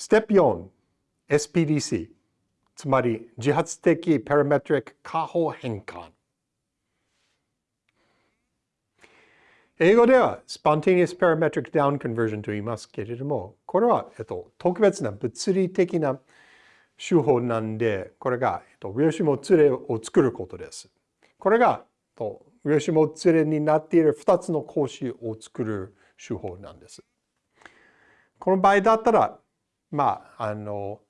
ステップ4、SPDC。つまり、自発的パラメトリック下方変換。英語では spontaneous parametric down conversion と言いますけれども、これは、えっと、特別な物理的な手法なんで、これが、えっと、量子もつれを作ることです。これが、と量子もつれになっている2つの格子を作る手法なんです。この場合だったら、まあ、あの、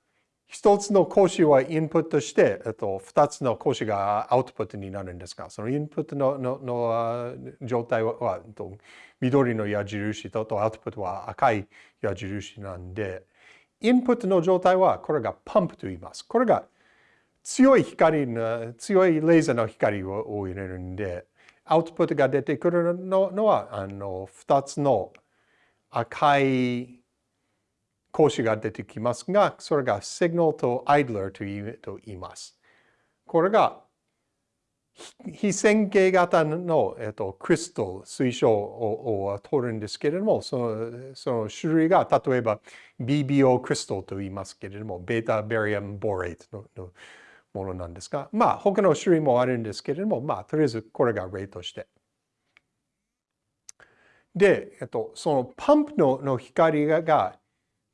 一つの講師はインプットして、えっと、二つの講師がアウトプットになるんですが、そのインプットののの状態はは緑の矢印ととアウトプットは赤い矢印なんで、インプットの状態はこれがパンプと言います。これが強い光の、強いレーザーの光を入れるんで、アウトプットが出てくるののは、あの、二つの赤い講師が出てきますが、それが Signal と Idler と言います。これが非線形型の、えっと、クリスタル、水晶をを取るんですけれども、そのその種類が例えば BBO クリスタルと言いますけれども、ベータバリアムボレートののものなんですが、まあ他の種類もあるんですけれども、まあとりあえずこれが例として。で、えっと、その pump のの光が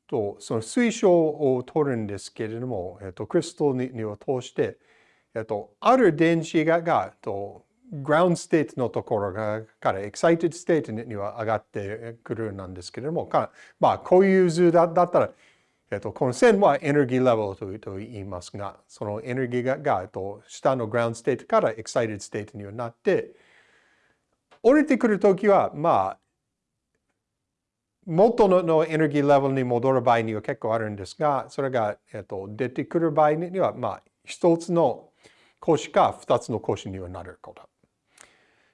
と、その水晶を取るんですけれども、えっと、クリスタルにを通して、えっと、ある電子が、がと、 ground state のところから excited state には上がってくるなんですけれども、まあ、こういう図だだったら、えっと、この線はエネルギーレベルとと言いますが、そのエネルギーがが、えっと、下の ground state から excited state にはなって、降りてくるときは、まあ、元のエネルギーレベルに戻る場合には結構あるんですが、それが、えっと、出てくる場合には、まあ、一つの講師か二つの講師にはなること。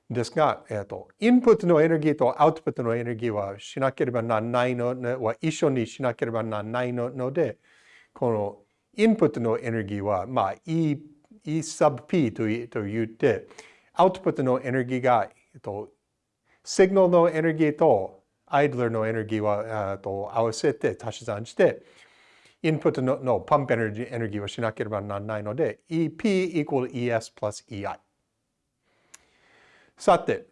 ですが、えっと、インプットのエネルギーとアウトプットのエネルギーはしなければならないの、は一緒にしなければならないので、このインプットのエネルギーは、まあ、E, e sub P と言って、アウトプットのエネルギーが、えっと、シグナルのエネルギーとアイドルのエネルギーはと合わせて足し算して、インプットののパンプエネルギーエネルギーをしなければならないので、EP equal ES plus EI。さて、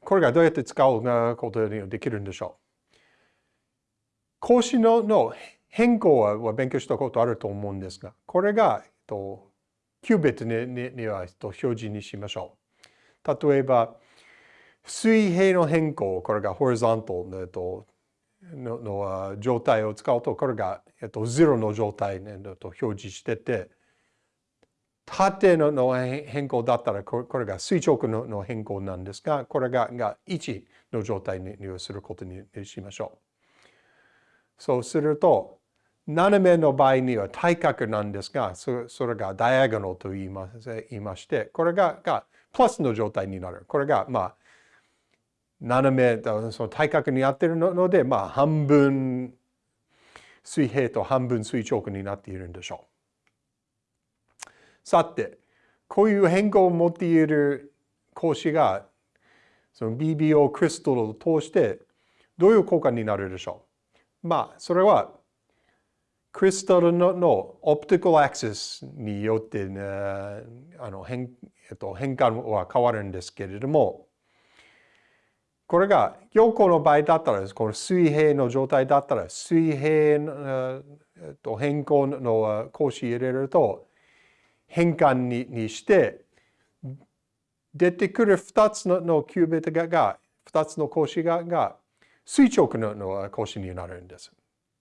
これがどうやって使うことにできるんでしょう格子のの変更は勉強したことあると思うんですが、これが、と、キュービットににはと表示にしましょう。例えば、水平の変更、これがホリゾントルとのの状態を使うと、これが、えっと、0の状態、ね、と表示してて、縦のの変更だったらこれが垂直のの変更なんですが、これがが1の状態にすることにしましょう。そうすると、斜めの場合には対角なんですが、それがダイアゴナルと言いま言いまして、これががプラスの状態になる。これが、まあ、斜め、その対角にやってるので、まあ、半分水平と半分垂直になっているんでしょう。さて、こういう変更を持っている格子が、その BBO クリスタルを通して、どういう効果になるでしょうまあ、それは、クリスタルののオプティカルアクセスによって、ね、あの変,、えっと、変換は変わるんですけれども、これが横の場合だったら、この水平の状態だったら、水平と変更の格子入れると、変換ににして、出てくる2つのキュービットが、2つの格子がが垂直のの格子になるんです。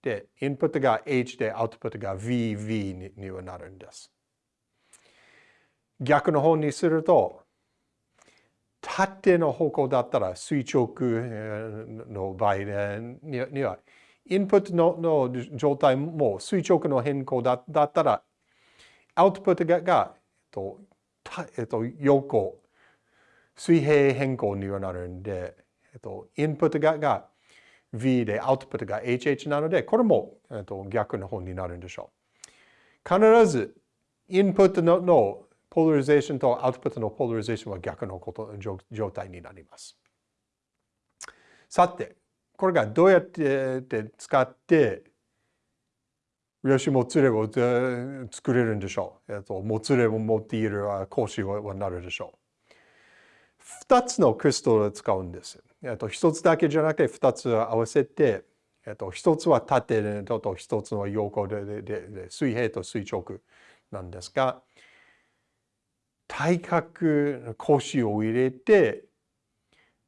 で、インプットが H で、アウトプットが VV ににはなるんです。逆の方にすると、縦の方向だったら垂直の場合には、インプットの状態も垂直の変更だったら、アウトプットが、えっと、横、水平変更にはなるんで、えっと、インプットがが V でアウトプットが HH なので、これも、えっと、逆の方になるんでしょう。必ず、インプットのポーラリゼーションとアウトプットのポーラリゼーションは逆のこと状態になります。さて、これがどうやって使ってよしもつれを作れるんでしょう。えっと、もつれを持っている講師はなるでしょう。二つのクリストルを使うんです。えっと、一つだけじゃなくて二つ合わせて、えっと、一つは縦と一つの横ででで水平と垂直なんですが、体格講師を入れて、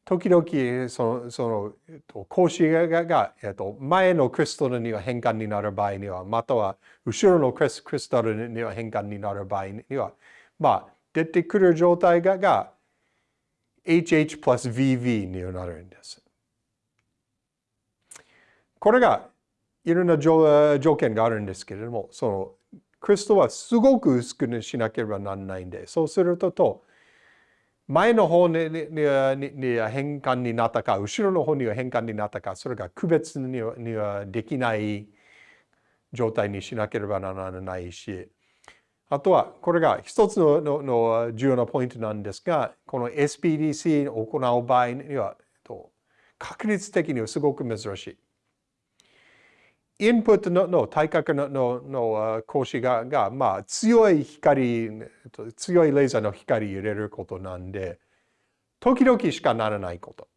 時々そのその、えっと、格子がが、えっと、前のクリスタルには変換になる場合には、または後ろのクリスクリスタルには変換になる場合には、まあ、出てくる状態がが HH プラス VV になるんです。これがいろんな条件があるんですけれども、そのクリスタルはすごく薄くしなければならないんで、そうするとと、前の方ににに変換になったか、後ろの方には変換になったか、それが区別にはにはできない状態にしなければならないし、あとは、これが一つのの重要なポイントなんですが、この SPDC を行う場合には、確率的にはすごく珍しい。インプットのの体格ののの格子がが、まあ、強い光、強いレーザーの光入れることなんで、時々しかならないこと。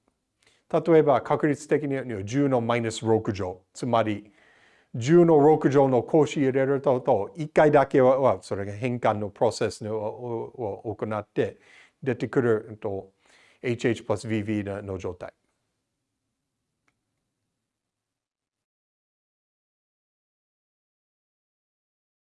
例えば確率的には10のマイナス6乗、つまり10の6乗の格子入れると、と1回だけはそれが変換のプロセスを行って出てくると HH プラス VV の状態。